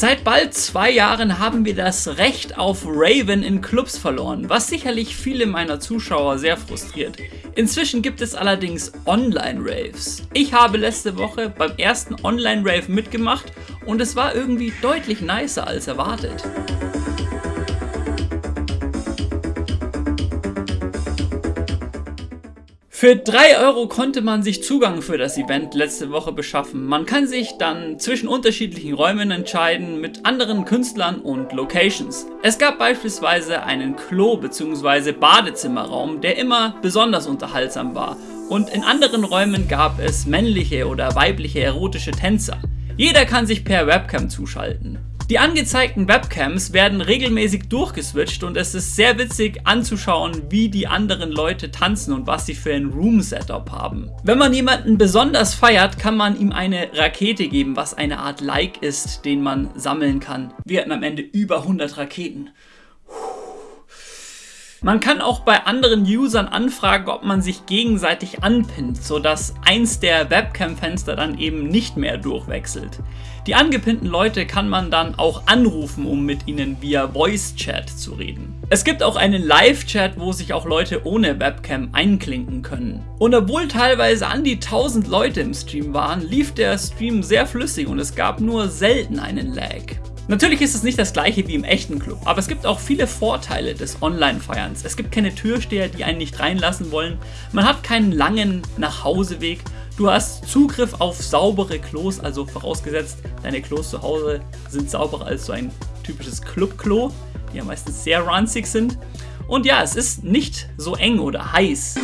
Seit bald zwei Jahren haben wir das Recht auf Raven in Clubs verloren, was sicherlich viele meiner Zuschauer sehr frustriert. Inzwischen gibt es allerdings Online-Raves. Ich habe letzte Woche beim ersten Online-Rave mitgemacht und es war irgendwie deutlich nicer als erwartet. Für 3 Euro konnte man sich Zugang für das Event letzte Woche beschaffen. Man kann sich dann zwischen unterschiedlichen Räumen entscheiden mit anderen Künstlern und Locations. Es gab beispielsweise einen Klo- bzw. Badezimmerraum, der immer besonders unterhaltsam war. Und in anderen Räumen gab es männliche oder weibliche erotische Tänzer. Jeder kann sich per Webcam zuschalten. Die angezeigten Webcams werden regelmäßig durchgeswitcht und es ist sehr witzig anzuschauen, wie die anderen Leute tanzen und was sie für ein Room-Setup haben. Wenn man jemanden besonders feiert, kann man ihm eine Rakete geben, was eine Art Like ist, den man sammeln kann. Wir hatten am Ende über 100 Raketen. Man kann auch bei anderen Usern anfragen, ob man sich gegenseitig anpinnt, sodass eins der Webcam-Fenster dann eben nicht mehr durchwechselt. Die angepinnten Leute kann man dann auch anrufen, um mit ihnen via Voice-Chat zu reden. Es gibt auch einen Live-Chat, wo sich auch Leute ohne Webcam einklinken können. Und obwohl teilweise an die 1000 Leute im Stream waren, lief der Stream sehr flüssig und es gab nur selten einen Lag. Natürlich ist es nicht das gleiche wie im echten Club, aber es gibt auch viele Vorteile des Online-Feierns. Es gibt keine Türsteher, die einen nicht reinlassen wollen, man hat keinen langen Nachhauseweg, du hast Zugriff auf saubere Klos, also vorausgesetzt, deine Klos zu Hause sind sauberer als so ein typisches Club-Klo, die ja meistens sehr ranzig sind. Und ja, es ist nicht so eng oder heiß.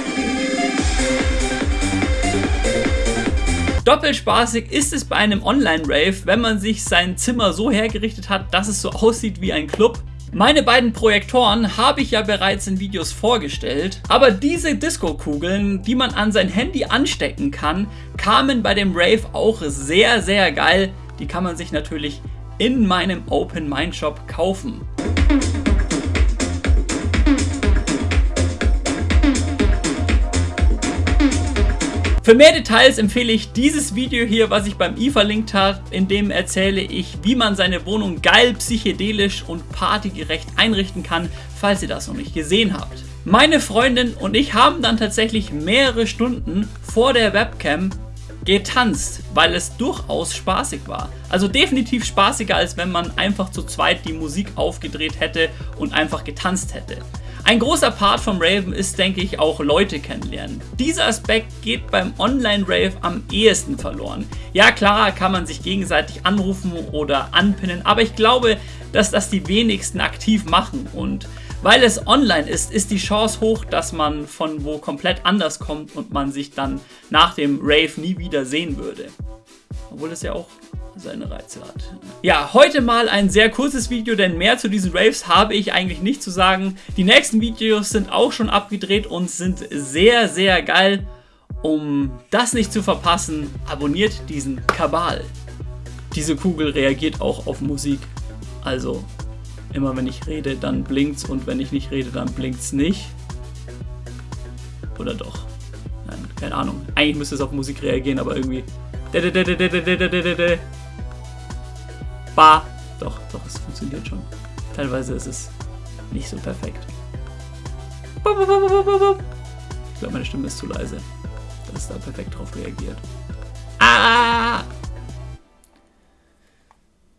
Doppelspaßig ist es bei einem Online-Rave, wenn man sich sein Zimmer so hergerichtet hat, dass es so aussieht wie ein Club. Meine beiden Projektoren habe ich ja bereits in Videos vorgestellt, aber diese Disco-Kugeln, die man an sein Handy anstecken kann, kamen bei dem Rave auch sehr, sehr geil. Die kann man sich natürlich in meinem Open Mind Shop kaufen. Für mehr Details empfehle ich dieses Video hier, was ich beim i verlinkt habe, in dem erzähle ich, wie man seine Wohnung geil, psychedelisch und partygerecht einrichten kann, falls ihr das noch nicht gesehen habt. Meine Freundin und ich haben dann tatsächlich mehrere Stunden vor der Webcam getanzt, weil es durchaus spaßig war. Also definitiv spaßiger, als wenn man einfach zu zweit die Musik aufgedreht hätte und einfach getanzt hätte. Ein großer Part vom Raven ist, denke ich, auch Leute kennenlernen. Dieser Aspekt geht beim Online-Rave am ehesten verloren. Ja, klar kann man sich gegenseitig anrufen oder anpinnen, aber ich glaube, dass das die wenigsten aktiv machen und weil es online ist, ist die Chance hoch, dass man von wo komplett anders kommt und man sich dann nach dem Rave nie wieder sehen würde. Obwohl es ja auch seine Reize hat. Ja, heute mal ein sehr kurzes Video, denn mehr zu diesen Raves habe ich eigentlich nicht zu sagen. Die nächsten Videos sind auch schon abgedreht und sind sehr, sehr geil. Um das nicht zu verpassen, abonniert diesen Kabal. Diese Kugel reagiert auch auf Musik. Also, immer wenn ich rede, dann blinkt's und wenn ich nicht rede, dann blinkt's nicht. Oder doch? Nein, keine Ahnung. Eigentlich müsste es auf Musik reagieren, aber irgendwie... Bah. Doch, doch, es funktioniert schon. Teilweise ist es nicht so perfekt. Ich glaube, meine Stimme ist zu leise, dass da perfekt drauf reagiert.